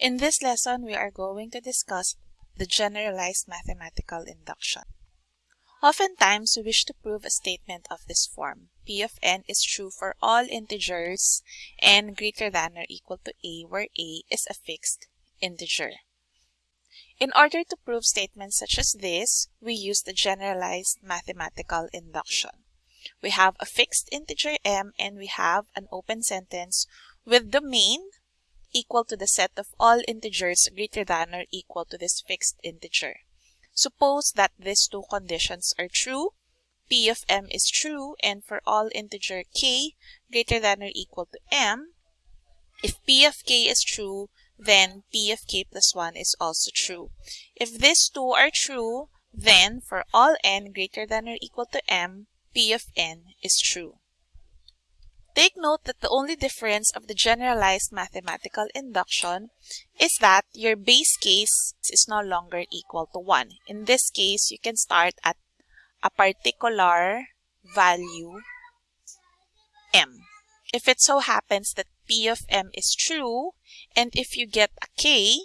In this lesson, we are going to discuss the generalized mathematical induction. Oftentimes, we wish to prove a statement of this form. P of n is true for all integers n greater than or equal to a where a is a fixed integer. In order to prove statements such as this, we use the generalized mathematical induction. We have a fixed integer m and we have an open sentence with domain equal to the set of all integers greater than or equal to this fixed integer. Suppose that these two conditions are true, p of m is true, and for all integer k greater than or equal to m, if p of k is true, then p of k plus 1 is also true. If these two are true, then for all n greater than or equal to m, p of n is true. Take note that the only difference of the generalized mathematical induction is that your base case is no longer equal to 1. In this case, you can start at a particular value m. If it so happens that p of m is true, and if you get a k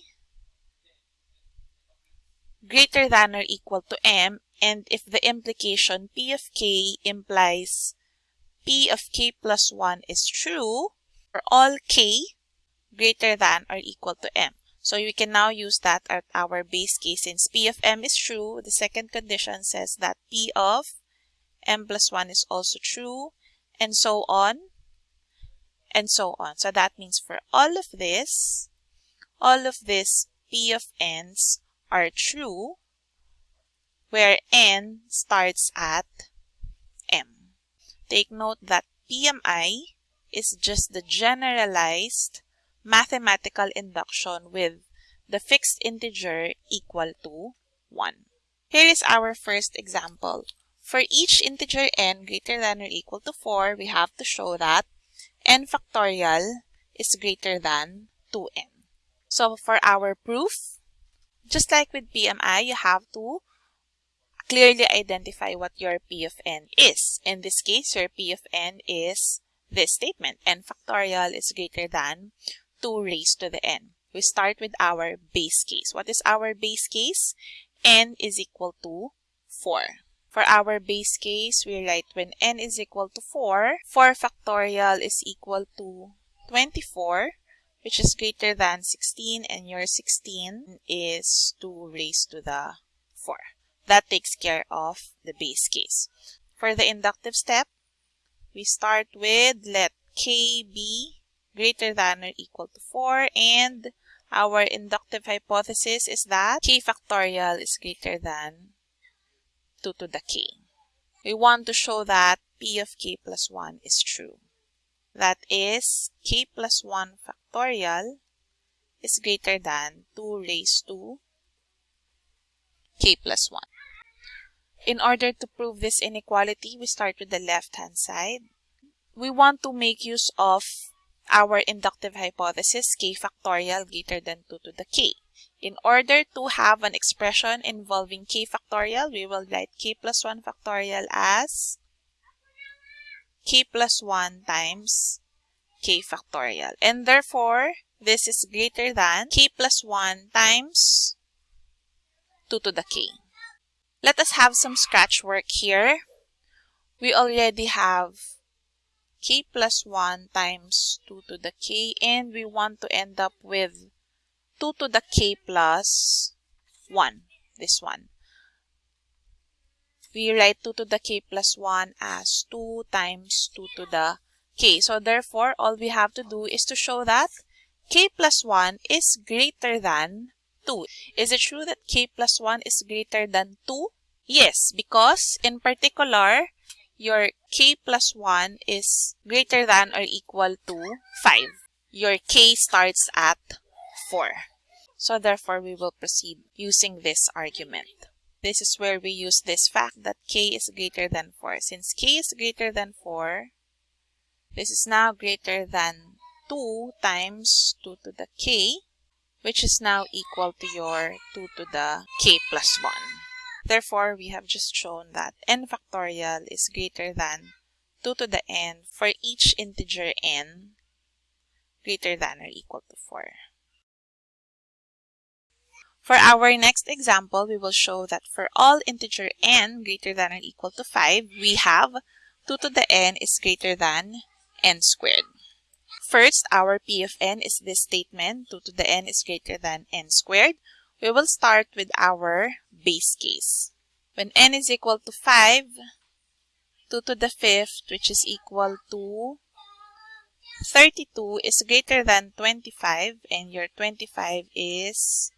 greater than or equal to m, and if the implication p of k implies p of k plus 1 is true for all k greater than or equal to m. So we can now use that at our base case. Since p of m is true, the second condition says that p of m plus 1 is also true, and so on, and so on. So that means for all of this, all of this p of n's are true, where n starts at Take note that PMI is just the generalized mathematical induction with the fixed integer equal to 1. Here is our first example. For each integer n greater than or equal to 4, we have to show that n factorial is greater than 2n. So for our proof, just like with PMI, you have to clearly identify what your P of n is. In this case, your P of n is this statement, n factorial is greater than 2 raised to the n. We start with our base case. What is our base case? n is equal to 4. For our base case, we write when n is equal to 4, 4 factorial is equal to 24, which is greater than 16, and your 16 is 2 raised to the 4. That takes care of the base case. For the inductive step, we start with let k be greater than or equal to 4 and our inductive hypothesis is that k factorial is greater than 2 to the k. We want to show that p of k plus 1 is true. That is k plus 1 factorial is greater than 2 raised to k plus 1. In order to prove this inequality, we start with the left-hand side. We want to make use of our inductive hypothesis, k factorial greater than 2 to the k. In order to have an expression involving k factorial, we will write k plus 1 factorial as k plus 1 times k factorial. And therefore, this is greater than k plus 1 times 2 to the k. Let us have some scratch work here. We already have k plus 1 times 2 to the k and we want to end up with 2 to the k plus 1, this one. We write 2 to the k plus 1 as 2 times 2 to the k. So therefore, all we have to do is to show that k plus 1 is greater than 2. Is it true that k plus 1 is greater than 2? Yes, because in particular, your k plus 1 is greater than or equal to 5. Your k starts at 4. So therefore, we will proceed using this argument. This is where we use this fact that k is greater than 4. Since k is greater than 4, this is now greater than 2 times 2 to the k, which is now equal to your 2 to the k plus 1. Therefore, we have just shown that n factorial is greater than 2 to the n for each integer n greater than or equal to 4. For our next example, we will show that for all integer n greater than or equal to 5, we have 2 to the n is greater than n squared. First, our p of n is this statement, 2 to the n is greater than n squared. We will start with our base case. When n is equal to 5, 2 to the fifth, which is equal to 32 is greater than 25 and your 25 is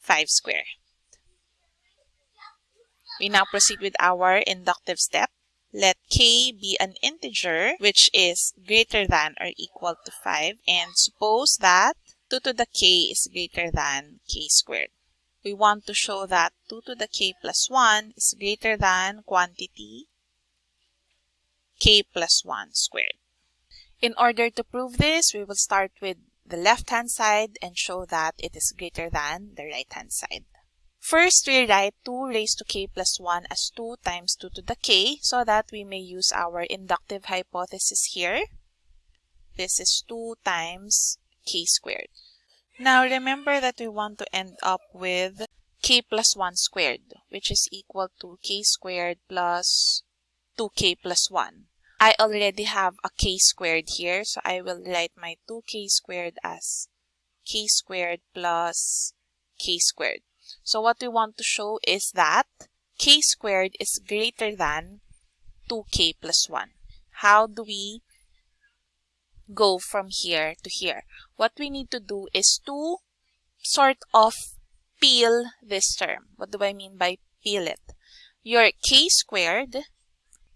5 square. We now proceed with our inductive step. Let k be an integer which is greater than or equal to 5 and suppose that 2 to the k is greater than k squared. We want to show that 2 to the k plus 1 is greater than quantity k plus 1 squared. In order to prove this, we will start with the left-hand side and show that it is greater than the right-hand side. First, we write 2 raised to k plus 1 as 2 times 2 to the k so that we may use our inductive hypothesis here. This is 2 times k squared. Now, remember that we want to end up with k plus 1 squared, which is equal to k squared plus 2k plus 1. I already have a k squared here, so I will write my 2k squared as k squared plus k squared. So what we want to show is that k squared is greater than 2k plus 1. How do we go from here to here? What we need to do is to sort of peel this term. What do I mean by peel it? Your k squared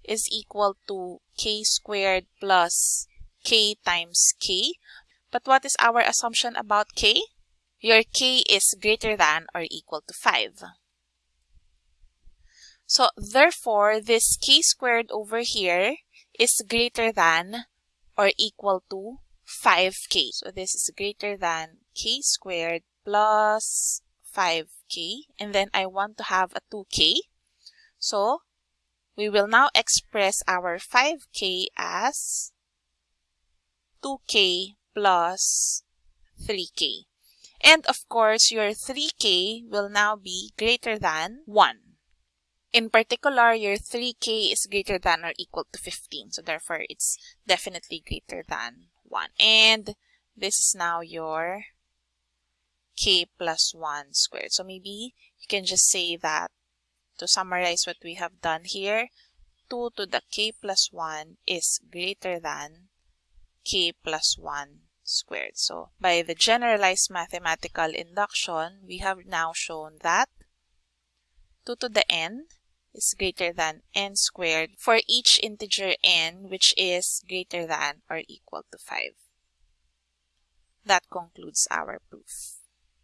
is equal to k squared plus k times k. But what is our assumption about k? Your k is greater than or equal to 5. So therefore, this k squared over here is greater than or equal to 5k. So this is greater than k squared plus 5k. And then I want to have a 2k. So we will now express our 5k as 2k plus 3k. And of course, your 3k will now be greater than 1. In particular, your 3k is greater than or equal to 15. So therefore, it's definitely greater than 1. And this is now your k plus 1 squared. So maybe you can just say that to summarize what we have done here, 2 to the k plus 1 is greater than k plus 1 squared. So by the generalized mathematical induction, we have now shown that 2 to the n is greater than n squared for each integer n which is greater than or equal to 5. That concludes our proof.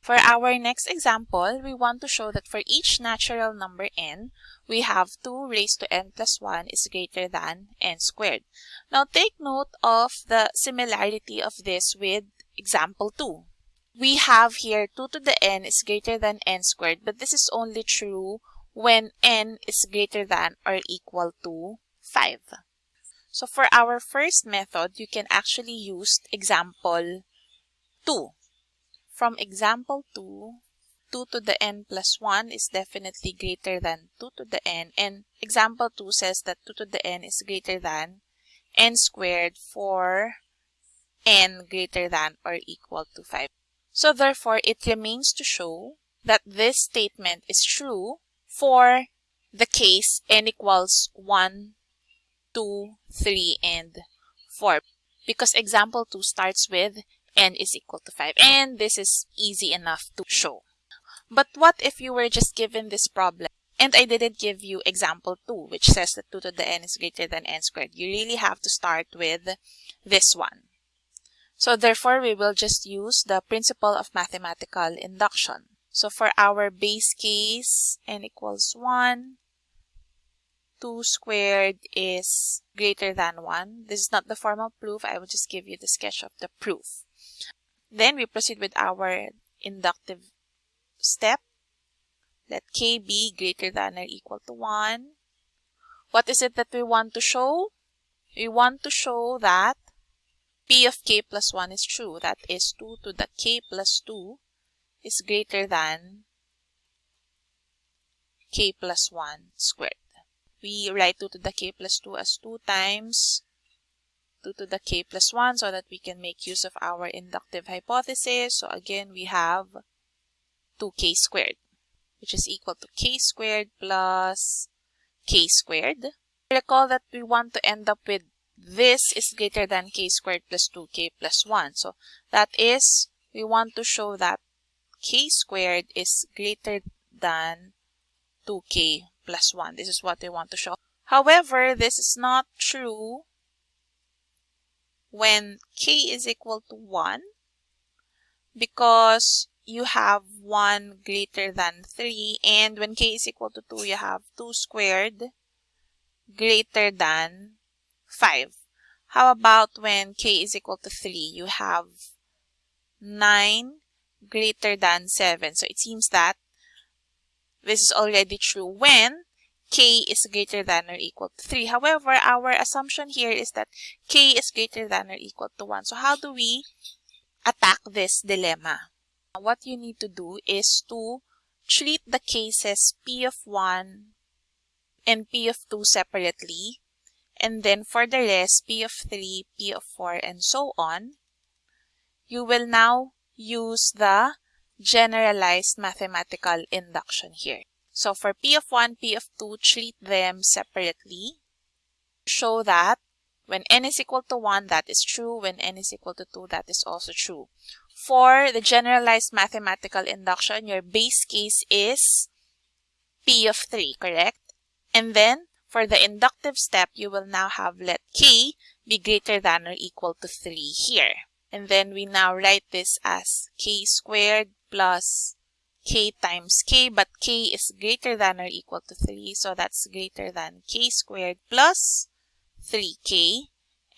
For our next example, we want to show that for each natural number n, we have 2 raised to n plus 1 is greater than n squared. Now take note of the similarity of this with example 2. We have here 2 to the n is greater than n squared, but this is only true when n is greater than or equal to 5. So for our first method, you can actually use example 2. From example 2, 2 to the n plus 1 is definitely greater than 2 to the n. And example 2 says that 2 to the n is greater than n squared for n greater than or equal to 5. So therefore, it remains to show that this statement is true for the case n equals 1, 2, 3, and 4. Because example 2 starts with n is equal to 5. And this is easy enough to show. But what if you were just given this problem and I didn't give you example 2 which says that 2 to the n is greater than n squared. You really have to start with this one. So therefore, we will just use the principle of mathematical induction. So for our base case, n equals 1, 2 squared is greater than 1. This is not the formal proof. I will just give you the sketch of the proof. Then we proceed with our inductive step. Let k be greater than or equal to 1. What is it that we want to show? We want to show that p of k plus 1 is true. That is 2 to the k plus 2 is greater than k plus 1 squared. We write 2 to the k plus 2 as 2 times 2 to the k plus 1 so that we can make use of our inductive hypothesis. So again, we have 2k squared, which is equal to k squared plus k squared. Recall that we want to end up with this is greater than k squared plus 2k plus 1. So that is, we want to show that k squared is greater than 2k plus 1. This is what we want to show. However, this is not true when k is equal to 1 because you have 1 greater than 3 and when k is equal to 2 you have 2 squared greater than 5. How about when k is equal to 3 you have 9 greater than 7. So it seems that this is already true when k is greater than or equal to 3. However, our assumption here is that k is greater than or equal to 1. So how do we attack this dilemma? What you need to do is to treat the cases p of 1 and p of 2 separately. And then for the rest, p of 3, p of 4, and so on. You will now use the generalized mathematical induction here. So for P of 1, P of 2, treat them separately. Show that when n is equal to 1, that is true. When n is equal to 2, that is also true. For the generalized mathematical induction, your base case is P of 3, correct? And then for the inductive step, you will now have let k be greater than or equal to 3 here. And then we now write this as k squared plus k times k, but k is greater than or equal to 3, so that's greater than k squared plus 3k.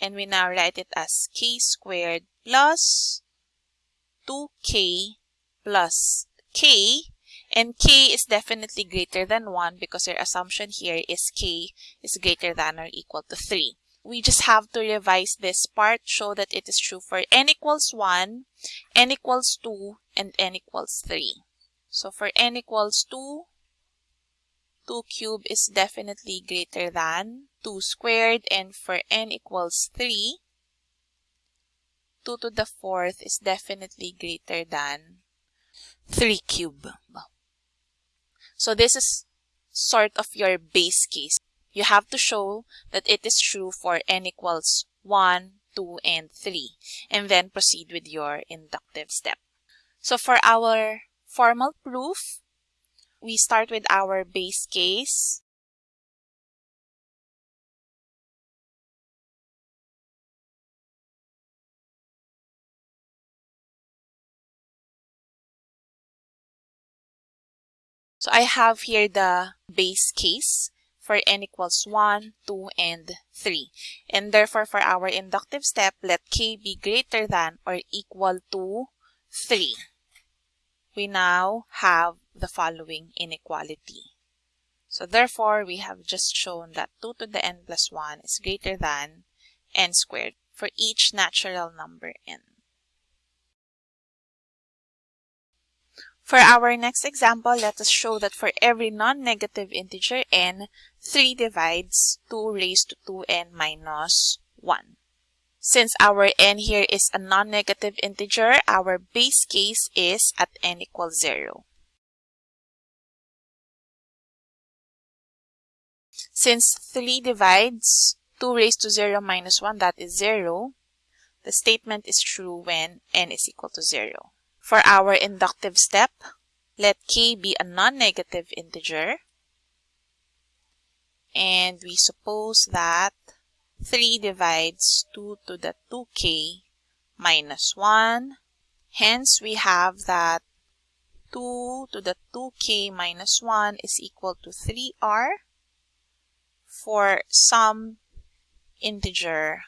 And we now write it as k squared plus 2k plus k. And k is definitely greater than 1 because our assumption here is k is greater than or equal to 3 we just have to revise this part, show that it is true for n equals 1, n equals 2, and n equals 3. So for n equals 2, 2 cubed is definitely greater than 2 squared, and for n equals 3, 2 to the fourth is definitely greater than 3 cubed. So this is sort of your base case you have to show that it is true for n equals 1, 2, and 3, and then proceed with your inductive step. So for our formal proof, we start with our base case. So I have here the base case for n equals 1, 2, and 3. And therefore, for our inductive step, let k be greater than or equal to 3. We now have the following inequality. So therefore, we have just shown that 2 to the n plus 1 is greater than n squared for each natural number n. For our next example, let us show that for every non-negative integer n, 3 divides 2 raised to 2n minus 1. Since our n here is a non-negative integer, our base case is at n equals 0. Since 3 divides 2 raised to 0 minus 1, that is 0, the statement is true when n is equal to 0. For our inductive step, let k be a non-negative integer. And we suppose that 3 divides 2 to the 2k minus 1. Hence, we have that 2 to the 2k minus 1 is equal to 3r for some integer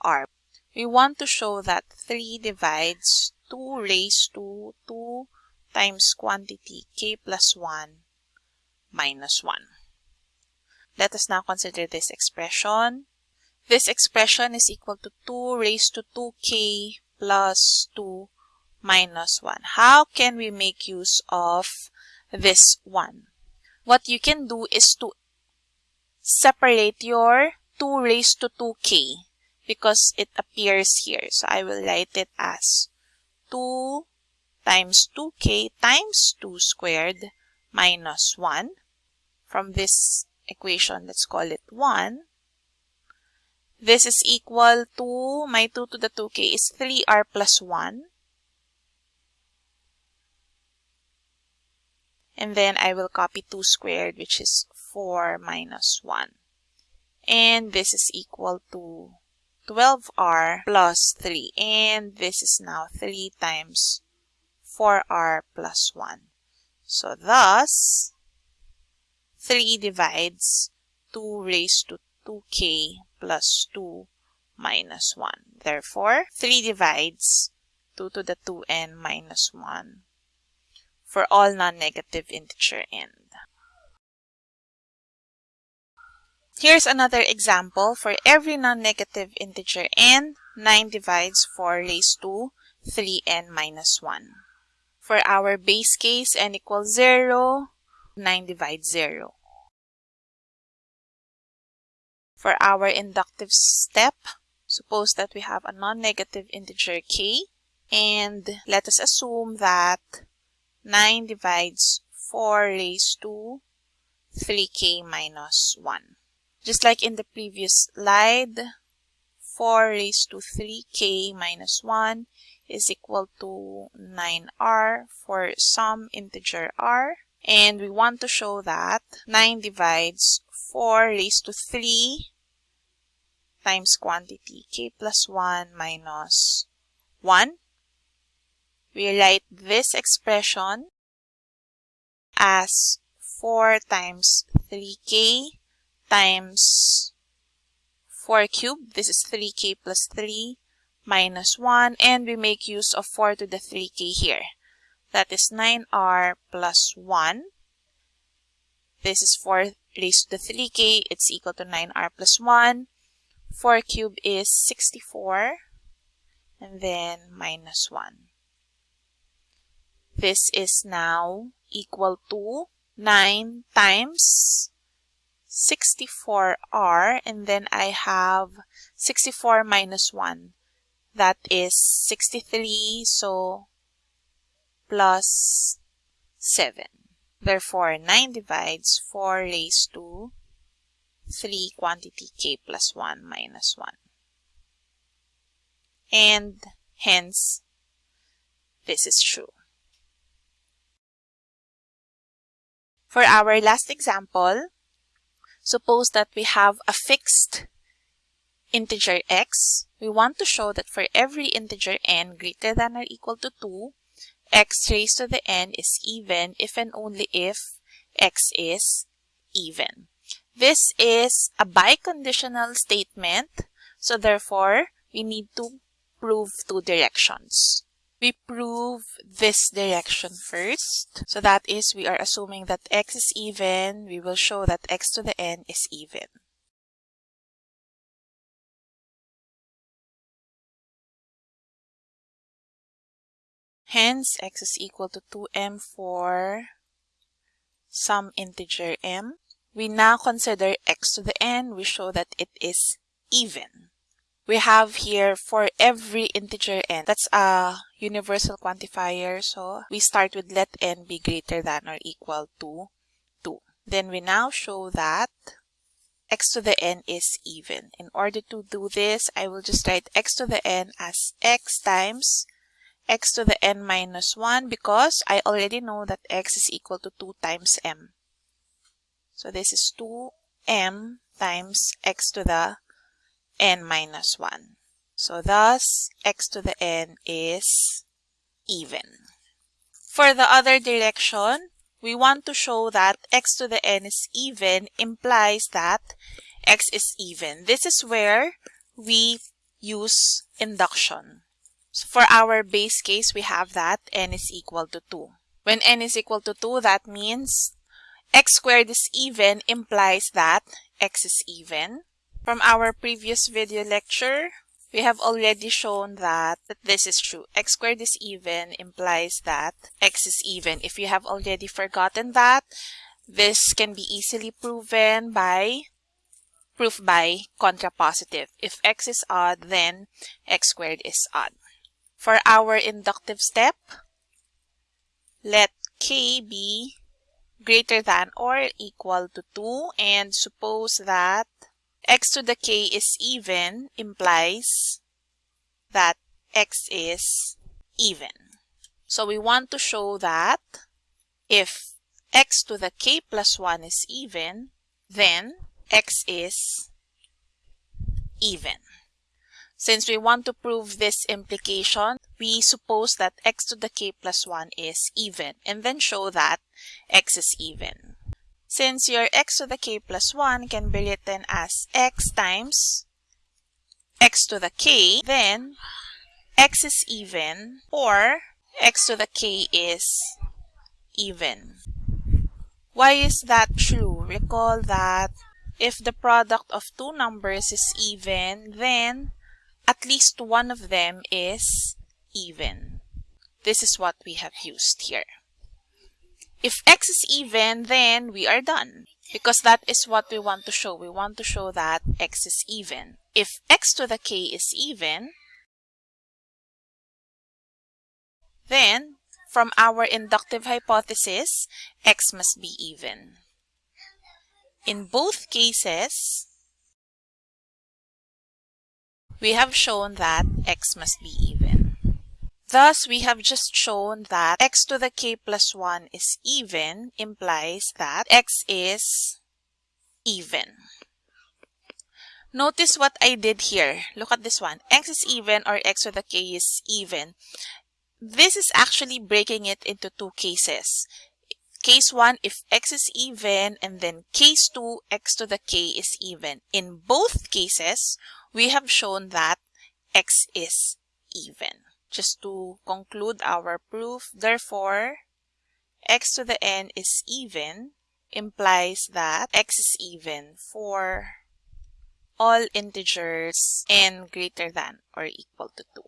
r. We want to show that 3 divides 2 raised to 2 times quantity k plus 1 minus 1. Let us now consider this expression. This expression is equal to 2 raised to 2k plus 2 minus 1. How can we make use of this 1? what you can do is to separate your 2 raised to 2k because it appears here. So I will write it as 2 times 2k times 2 squared minus 1. From this equation, let's call it 1. This is equal to, my 2 to the 2k is 3r plus 1. And then I will copy 2 squared, which is 4 minus 1. And this is equal to 12r plus 3. And this is now 3 times 4r plus 1. So thus, 3 divides 2 raised to 2k plus 2 minus 1. Therefore, 3 divides 2 to the 2n minus 1 for all non-negative integer n. Here's another example. For every non-negative integer n, 9 divides 4 raised to 3n minus 1. For our base case, n equals 0, 9 divides 0. For our inductive step, suppose that we have a non-negative integer k, and let us assume that 9 divides 4 raised to 3k minus 1. Just like in the previous slide, 4 raised to 3k minus 1 is equal to 9r for some integer r. And we want to show that 9 divides 4 raised to 3 times quantity k plus 1 minus 1. We write this expression as 4 times 3k times 4 cubed. This is 3k plus 3 minus 1. And we make use of 4 to the 3k here. That is 9r plus 1. This is 4 raised to the 3k. It's equal to 9r plus 1. 4 cubed is 64. And then minus 1. This is now equal to 9 times 64r and then I have 64 minus 1 that is 63 so plus 7 therefore 9 divides 4 raised to 3 quantity k plus 1 minus 1 and hence this is true for our last example Suppose that we have a fixed integer x. We want to show that for every integer n greater than or equal to 2, x raised to the n is even if and only if x is even. This is a biconditional statement, so therefore we need to prove two directions we prove this direction first. So that is, we are assuming that x is even. We will show that x to the n is even. Hence, x is equal to 2m for some integer m. We now consider x to the n. We show that it is even we have here for every integer n. That's a universal quantifier. So we start with let n be greater than or equal to 2. Then we now show that x to the n is even. In order to do this, I will just write x to the n as x times x to the n minus 1 because I already know that x is equal to 2 times m. So this is 2m times x to the n minus 1. So thus, x to the n is even. For the other direction, we want to show that x to the n is even implies that x is even. This is where we use induction. So for our base case, we have that n is equal to 2. When n is equal to 2, that means x squared is even implies that x is even. From our previous video lecture, we have already shown that, this is true. x squared is even implies that x is even. If you have already forgotten that, This can be easily proven by proof by contrapositive. If x is odd, then x squared is odd. For our inductive step, let k be greater than or equal to 2 and suppose that x to the k is even implies that x is even. So we want to show that if x to the k plus 1 is even, then x is even. Since we want to prove this implication, we suppose that x to the k plus 1 is even and then show that x is even. Since your x to the k plus 1 can be written as x times x to the k, then x is even or x to the k is even. Why is that true? Recall that if the product of two numbers is even, then at least one of them is even. This is what we have used here. If x is even, then we are done because that is what we want to show. We want to show that x is even. If x to the k is even, then from our inductive hypothesis, x must be even. In both cases, we have shown that x must be even. Thus, we have just shown that x to the k plus 1 is even implies that x is even. Notice what I did here. Look at this one. x is even or x to the k is even. This is actually breaking it into two cases. Case 1, if x is even, and then case 2, x to the k is even. In both cases, we have shown that x is even. Just to conclude our proof, therefore, x to the n is even implies that x is even for all integers n greater than or equal to 2.